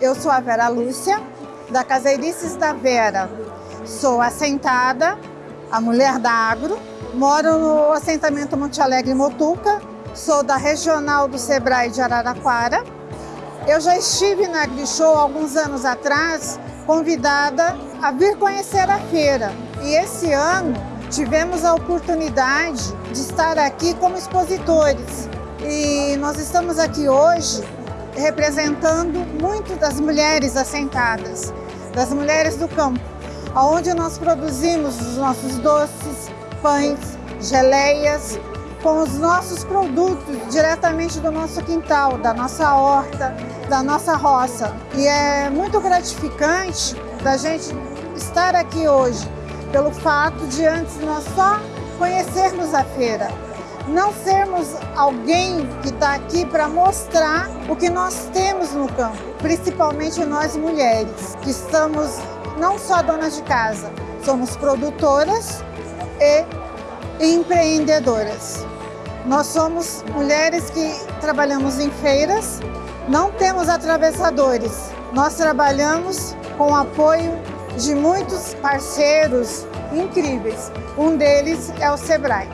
Eu sou a Vera Lúcia, da Caseirices da Vera. Sou assentada, a mulher da agro, moro no assentamento Monte Alegre Motuca, sou da regional do Sebrae de Araraquara. Eu já estive na AgriShow alguns anos atrás, convidada a vir conhecer a feira. E esse ano tivemos a oportunidade de estar aqui como expositores. E nós estamos aqui hoje representando muito das mulheres assentadas, das mulheres do campo, onde nós produzimos os nossos doces, pães, geleias, com os nossos produtos diretamente do nosso quintal, da nossa horta, da nossa roça. E é muito gratificante da gente estar aqui hoje, pelo fato de antes nós só conhecermos a feira, não sermos alguém que está aqui para mostrar o que nós temos no campo, principalmente nós mulheres, que estamos não só donas de casa, somos produtoras e empreendedoras. Nós somos mulheres que trabalhamos em feiras, não temos atravessadores, nós trabalhamos com apoio de muitos parceiros incríveis. Um deles é o Sebrae.